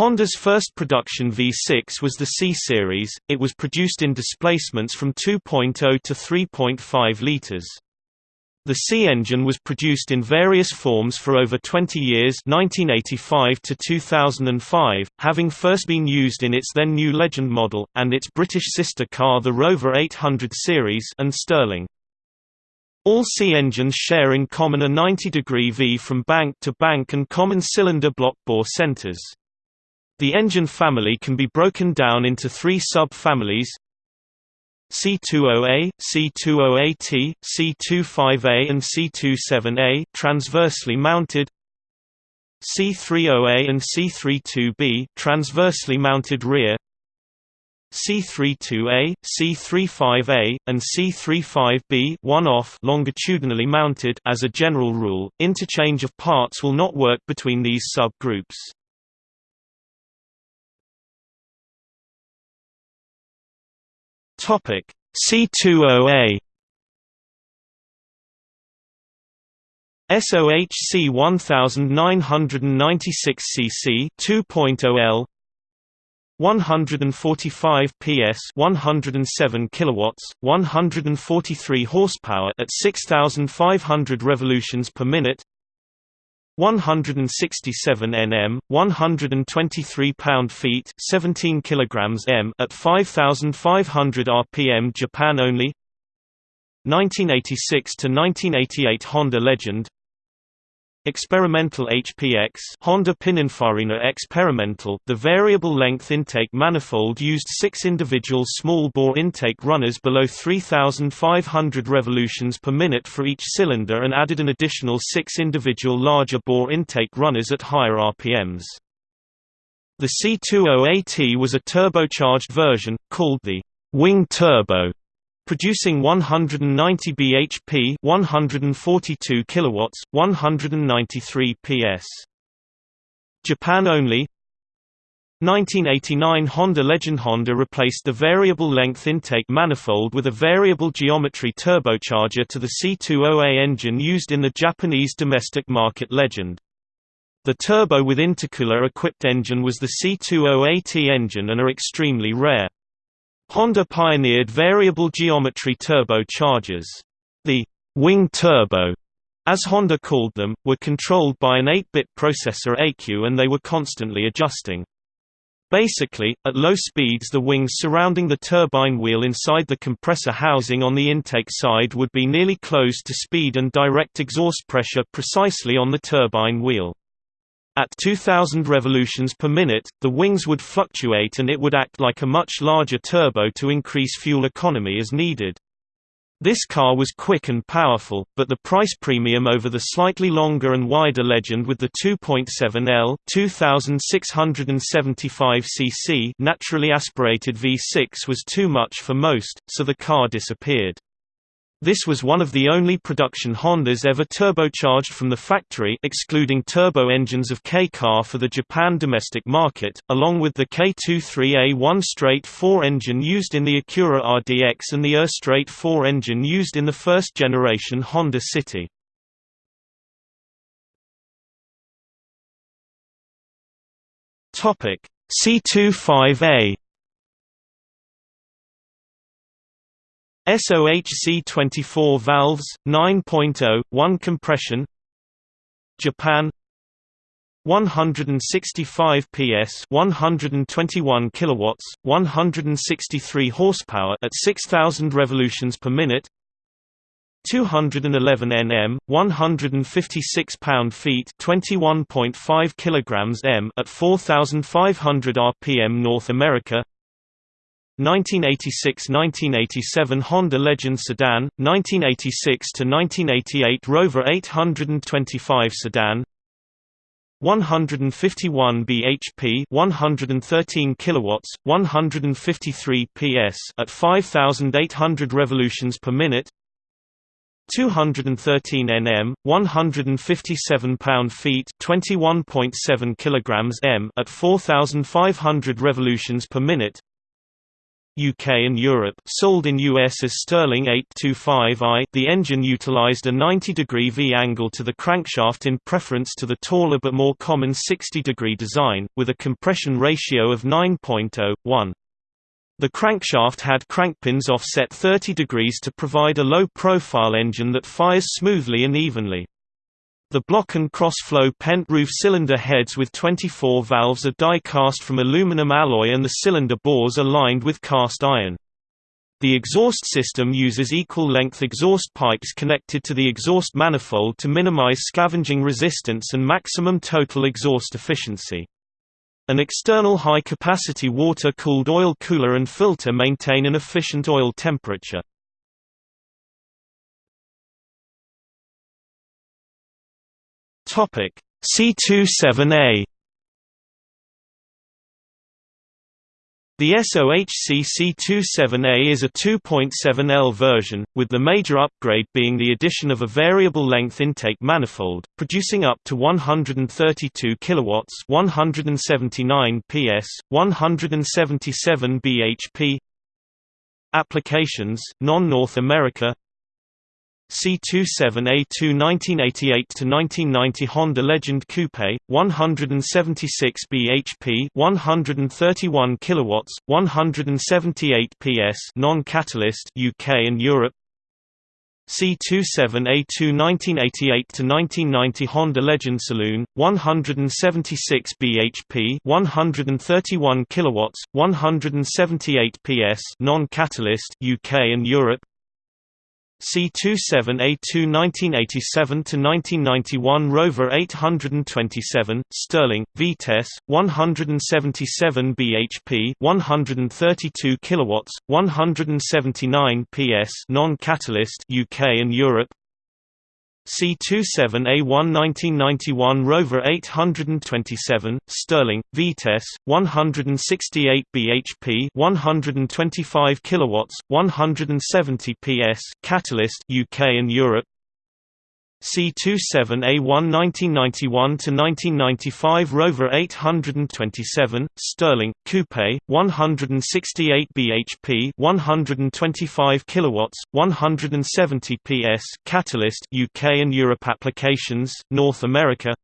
Honda's first production V6 was the C-Series, it was produced in displacements from 2.0 to 3.5 litres. The C engine was produced in various forms for over 20 years 1985 to 2005, having first been used in its then new Legend model, and its British sister car the Rover 800 series and Sterling. All C engines share in common a 90-degree V from bank to bank and common cylinder block bore centers. The engine family can be broken down into three sub-families C20A, C20AT, C25A and C27A transversely mounted C30A and C32B transversely mounted rear C32A, C35A, and C35B one-off longitudinally mounted as a general rule, interchange of parts will not work between these subgroups. Topic. C20A SOHC 1996 cc 2.0 L 145 PS 107 kilowatts 143 horsepower at 6500 revolutions per minute 167 Nm, 123 pound-feet, 17 kilograms m at 5500 rpm Japan only. 1986 to 1988 Honda Legend. Experimental HPX Honda Pininfarina Experimental The variable length intake manifold used six individual small-bore intake runners below 3,500 revolutions per minute for each cylinder and added an additional six individual larger bore intake runners at higher RPMs. The C20AT was a turbocharged version, called the Wing Turbo, producing 190 bhp 142 kilowatts 193 ps Japan only 1989 Honda Legend Honda replaced the variable length intake manifold with a variable geometry turbocharger to the C20A engine used in the Japanese domestic market Legend. The turbo with intercooler equipped engine was the C20AT engine and are extremely rare. Honda pioneered variable geometry turbochargers. The wing turbo, as Honda called them, were controlled by an 8-bit processor ECU and they were constantly adjusting. Basically, at low speeds the wings surrounding the turbine wheel inside the compressor housing on the intake side would be nearly closed to speed and direct exhaust pressure precisely on the turbine wheel. At 2000 revolutions per minute, the wings would fluctuate and it would act like a much larger turbo to increase fuel economy as needed. This car was quick and powerful, but the price premium over the slightly longer and wider Legend with the 2.7L 2675 cc naturally aspirated V6 was too much for most, so the car disappeared. This was one of the only production Hondas ever turbocharged from the factory excluding turbo engines of K-car for the Japan domestic market, along with the K23A1 straight 4 engine used in the Acura RDX and the ER straight 4 engine used in the first generation Honda City. C25A SOHC 24 valves, 9.0, 1 compression. Japan. 165 PS 121 kilowatts 163 horsepower at 6000 revolutions per minute. 211 Nm 156 pound-feet 21.5 kilograms m at 4500 rpm North America 1986–1987 Honda Legend sedan, 1986–1988 Rover 825 sedan 151 bhp 113 kilowatts 153 ps at 5800 revolutions per minute 213 Nm 157 pound-feet 21.7 kilograms m at 4500 revolutions per minute UK and Europe sold in US as Sterling 825i the engine utilized a 90-degree V-angle to the crankshaft in preference to the taller but more common 60-degree design, with a compression ratio of 9.01. The crankshaft had crankpins offset 30 degrees to provide a low-profile engine that fires smoothly and evenly. The block and cross-flow pent roof cylinder heads with 24 valves are die-cast from aluminum alloy and the cylinder bores are lined with cast iron. The exhaust system uses equal-length exhaust pipes connected to the exhaust manifold to minimize scavenging resistance and maximum total exhaust efficiency. An external high-capacity water-cooled oil cooler and filter maintain an efficient oil temperature. Topic C27A The SOHC C27A is a 2.7L version, with the major upgrade being the addition of a variable length intake manifold, producing up to 132 kW 179 PS, 177 bhp Applications, non-North America C27A2 1988–1990 Honda Legend Coupe, 176 bhp 131 kilowatts, 178 PS non-catalyst UK and Europe. C27A2 1988–1990 Honda Legend Saloon, 176 bhp 131 kilowatts, 178 PS non-catalyst UK and Europe C27A2 1987–1991 Rover 827, Sterling, Vitesse, 177 bhp 132 kilowatts, 179 PS non-catalyst UK and Europe C27A1 1991 Rover 827, Sterling, Vitesse, 168 bhp 125 kilowatts, 170 PS Catalyst UK and Europe C27A1 1991–1995 Rover 827, Sterling, Coupe, 168 bhp 125 kilowatts, 170 PS Catalyst UK and Europe applications, North America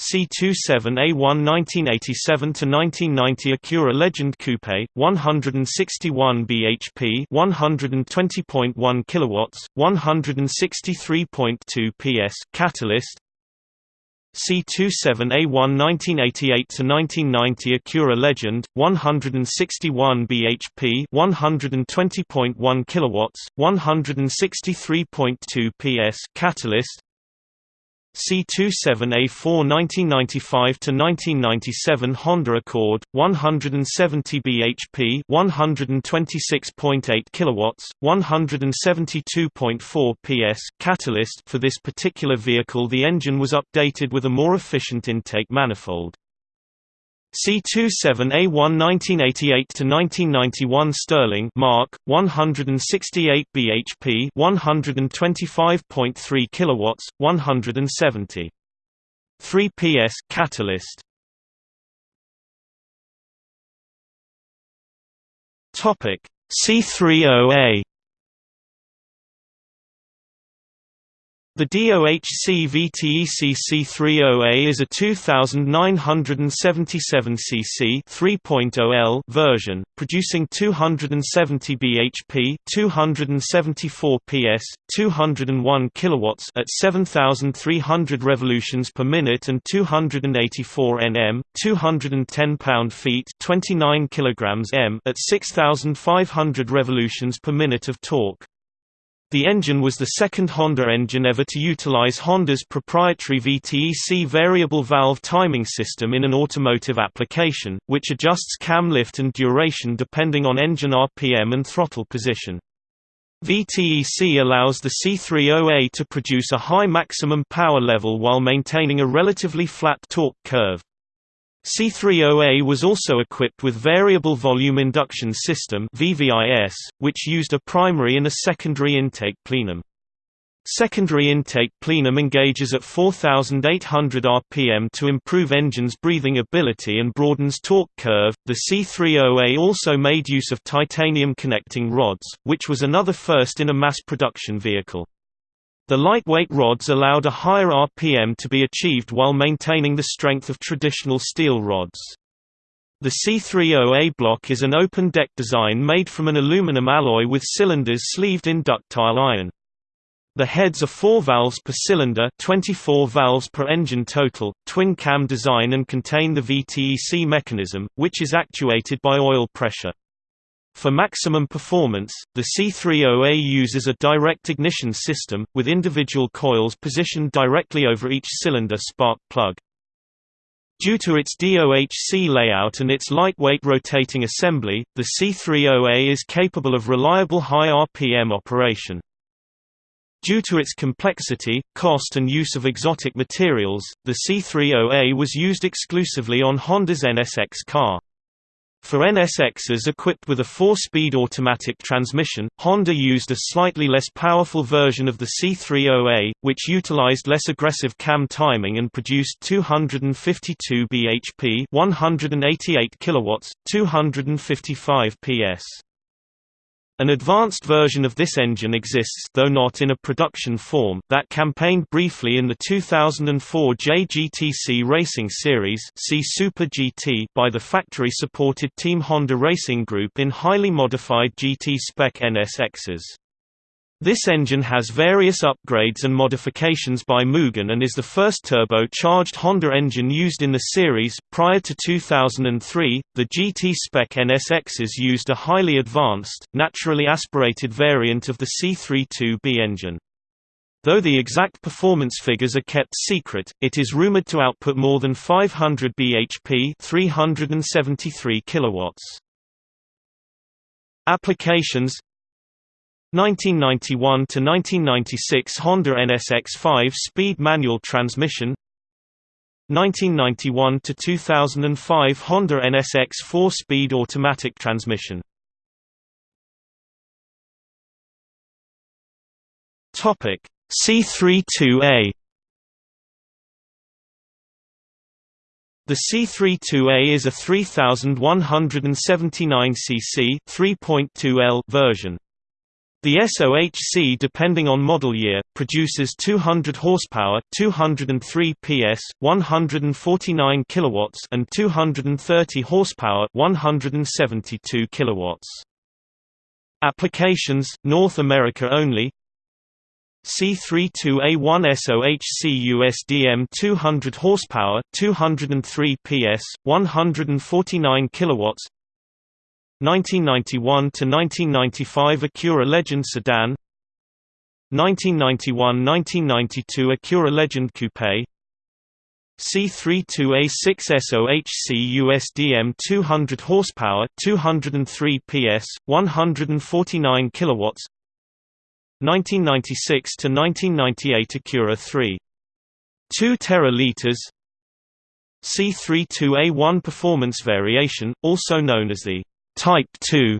C27A1 1987–1990 Acura Legend Coupe, 161 bhp 120.1 kilowatts, 163.2 PS Catalyst. C27A1 1988–1990 Acura Legend, 161 bhp 120.1 kilowatts, 163.2 PS Catalyst C27A4 1995–1997 Honda Accord, 170 bhp 126.8 kilowatts, 172.4 PS catalyst For this particular vehicle the engine was updated with a more efficient intake manifold. C27A1 1988–1991 Sterling Mark, 168 bhp 125.3 kilowatts, 170. 3 PS catalyst. Topic. C30A The DOHC VTEC C30A is a 2977 cc 3.0L version, producing 270 bhp, 274 PS, 201 kilowatts at 7300 revolutions per minute and 284 Nm, 210 pound-feet, 29 kilograms m at 6500 revolutions per minute of torque. The engine was the second Honda engine ever to utilize Honda's proprietary VTEC variable valve timing system in an automotive application, which adjusts cam lift and duration depending on engine RPM and throttle position. VTEC allows the C30A to produce a high maximum power level while maintaining a relatively flat torque curve. C30A was also equipped with Variable Volume Induction System which used a primary and a secondary intake plenum. Secondary intake plenum engages at 4,800 rpm to improve engine's breathing ability and broadens torque curve. The C30A also made use of titanium connecting rods, which was another first in a mass production vehicle. The lightweight rods allowed a higher RPM to be achieved while maintaining the strength of traditional steel rods. The C30A block is an open-deck design made from an aluminum alloy with cylinders sleeved in ductile iron. The heads are 4 valves per cylinder 24 valves per engine total, twin-cam design and contain the VTEC mechanism, which is actuated by oil pressure. For maximum performance, the C30A uses a direct ignition system, with individual coils positioned directly over each cylinder spark plug. Due to its DOHC layout and its lightweight rotating assembly, the C30A is capable of reliable high RPM operation. Due to its complexity, cost and use of exotic materials, the C30A was used exclusively on Honda's NSX car. For NSXs equipped with a four-speed automatic transmission, Honda used a slightly less powerful version of the C30A, which utilized less aggressive cam timing and produced 252 bhp 188 kilowatts, 255 ps. An advanced version of this engine exists though not in a production form that campaigned briefly in the 2004 JGTC Racing Series see Super GT by the factory-supported Team Honda Racing Group in highly modified GT spec NSXs. This engine has various upgrades and modifications by Mugen and is the first turbo-charged Honda engine used in the series. Prior to 2003, the GT spec NSXs used a highly advanced, naturally aspirated variant of the C32B engine. Though the exact performance figures are kept secret, it is rumored to output more than 500 bhp, 373 kilowatts. Applications 1991 to 1996 Honda NSX 5-speed manual transmission. 1991 to 2005 Honda NSX 4-speed automatic transmission. Topic C32A The C32A is a 3179 cc 3.2 L version. The SOHC depending on model year, produces 200 horsepower 203 PS, 149 kilowatts and 230 horsepower 172 kilowatts. Applications, North America only C32A1 SOHC USDM 200 horsepower 203 PS, 149 kilowatts 1991 to 1995 Acura Legend sedan. 1991–1992 Acura Legend Coupe. C32A6 SOHC USDM 200 horsepower 203 PS 149 kilowatts. 1996 to 1998 Acura 3 2 tera liters C32A1 performance variation also known as the Type 2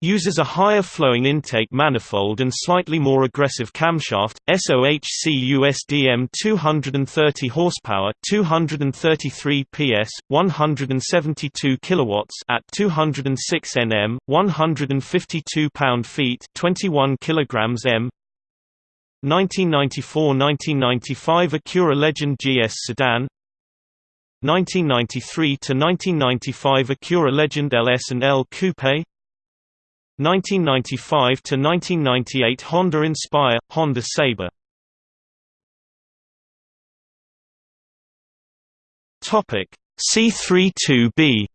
uses a higher flowing intake manifold and slightly more aggressive camshaft. SOHC USDM 230 horsepower, 233 PS, 172 kilowatts at 206 Nm, 152 pound-feet, 21 kilograms m. 1994–1995 Acura Legend GS sedan 1993 to 1995 Acura Legend LS and L Coupe. 1995 to 1998 Honda Inspire Honda Saber. Topic C32B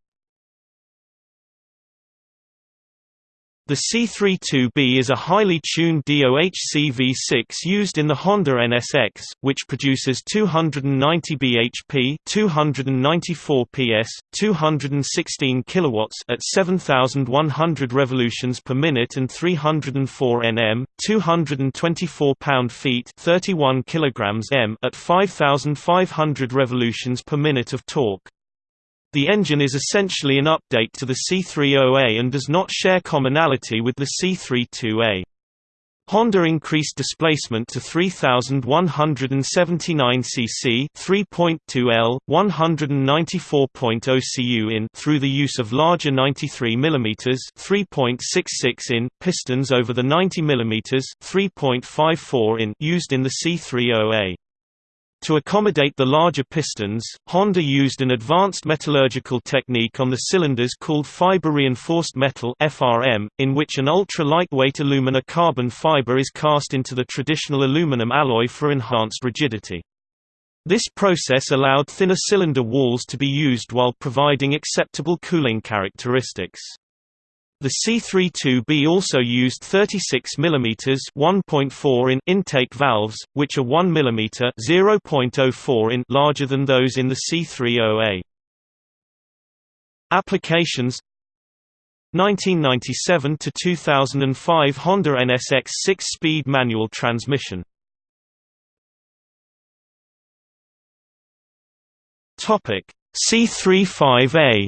The C32B is a highly tuned DOHC V6 used in the Honda NSX, which produces 290 bhp, 294 PS, 216 kilowatts at 7100 revolutions per minute and 304 Nm, 224 pound-feet, 31 kilograms m at 5500 revolutions per minute of torque. The engine is essentially an update to the C30A and does not share commonality with the C32A. Honda increased displacement to 3179 cc, 3.2 L, 194.0 cu in through the use of larger 93 mm, 3.66 in pistons over the 90 mm, 3.54 in used in the C30A. To accommodate the larger pistons, Honda used an advanced metallurgical technique on the cylinders called fiber-reinforced metal (FRM), in which an ultra-lightweight alumina carbon fiber is cast into the traditional aluminum alloy for enhanced rigidity. This process allowed thinner cylinder walls to be used while providing acceptable cooling characteristics. The C32B also used 36 mm 1.4 in intake valves, which are 1 mm 0.04 in larger than those in the C30A. Applications 1997 to 2005 Honda NSX 6-speed manual transmission. Topic C35A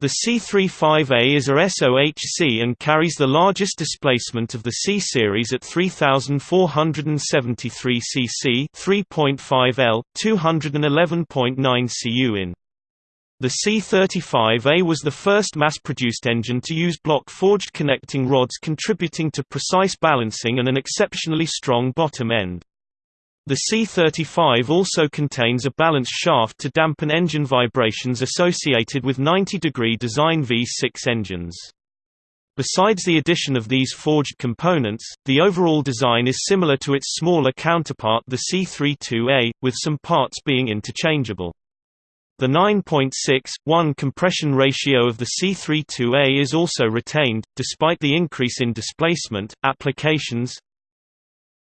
The C35A is a SOHC and carries the largest displacement of the C series at 3473 cc, 3.5 L, 211.9 cu in. The C35A was the first mass-produced engine to use block-forged connecting rods contributing to precise balancing and an exceptionally strong bottom end. The C-35 also contains a balance shaft to dampen engine vibrations associated with 90-degree design V6 engines. Besides the addition of these forged components, the overall design is similar to its smaller counterpart the C-32A, with some parts being interchangeable. The 9.6:1 compression ratio of the C-32A is also retained, despite the increase in displacement. Applications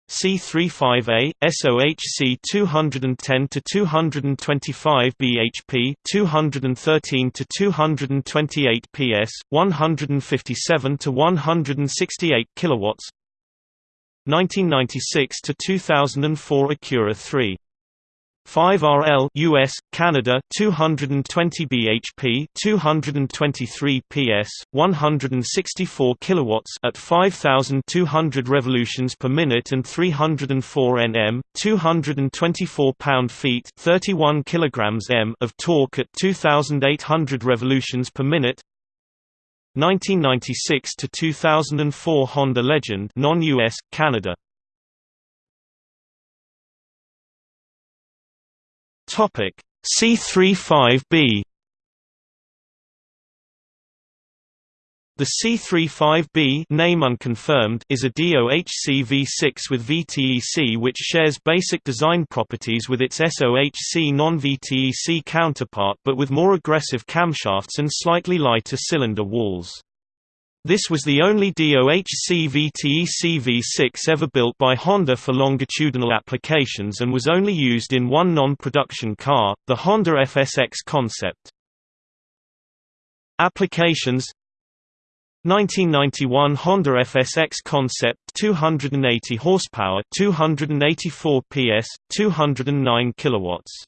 C35A, SOHC 210 to 225 bhp, 213 to 228 ps, 157 to 168 kilowatts. 1996 to 2004 Acura 3 5RL US Canada 220 bhp 223 ps 164 kilowatts at 5200 revolutions per minute and 304 Nm 224 pound-feet 31 kilograms m of torque at 2800 revolutions per minute. 1996 to 2004 Honda Legend non-US Canada Topic C35B The C35B name unconfirmed is a DOHC V6 with VTEC which shares basic design properties with its SOHC non-VTEC counterpart but with more aggressive camshafts and slightly lighter cylinder walls. This was the only DOHC VTEC V6 ever built by Honda for longitudinal applications and was only used in one non-production car, the Honda FSX concept. Applications 1991 Honda FSX concept 280 horsepower 284 PS 209 kilowatts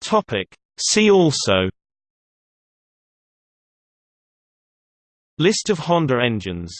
Topic See also List of Honda engines